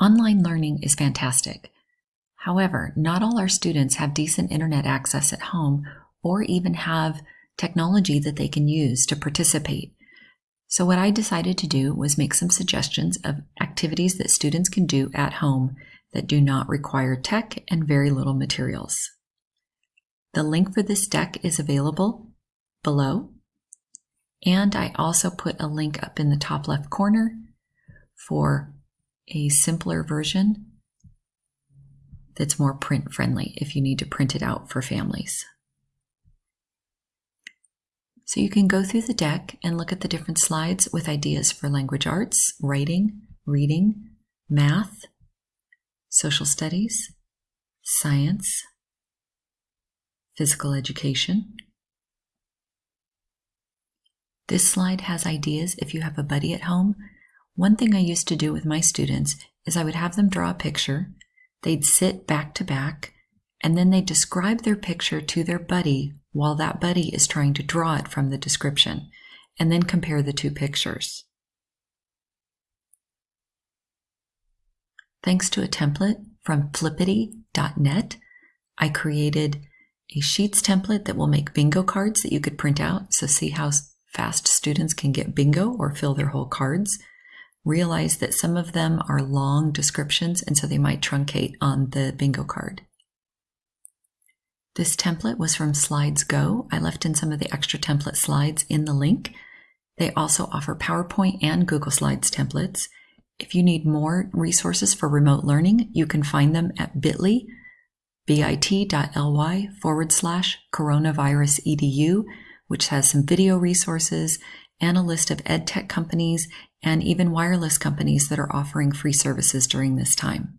Online learning is fantastic. However, not all our students have decent internet access at home or even have technology that they can use to participate. So what I decided to do was make some suggestions of activities that students can do at home that do not require tech and very little materials. The link for this deck is available below. And I also put a link up in the top left corner for a simpler version that's more print friendly if you need to print it out for families. So you can go through the deck and look at the different slides with ideas for language arts, writing, reading, math, social studies, science, physical education. This slide has ideas if you have a buddy at home. One thing I used to do with my students is I would have them draw a picture, they'd sit back to back, and then they'd describe their picture to their buddy while that buddy is trying to draw it from the description, and then compare the two pictures. Thanks to a template from flippity.net, I created a Sheets template that will make bingo cards that you could print out. So see how fast students can get bingo or fill their whole cards. Realize that some of them are long descriptions and so they might truncate on the bingo card. This template was from Slidesgo. I left in some of the extra template slides in the link. They also offer PowerPoint and Google Slides templates. If you need more resources for remote learning, you can find them at bit.ly, bit.ly forward slash coronavirus edu, which has some video resources and a list of ed tech companies and even wireless companies that are offering free services during this time.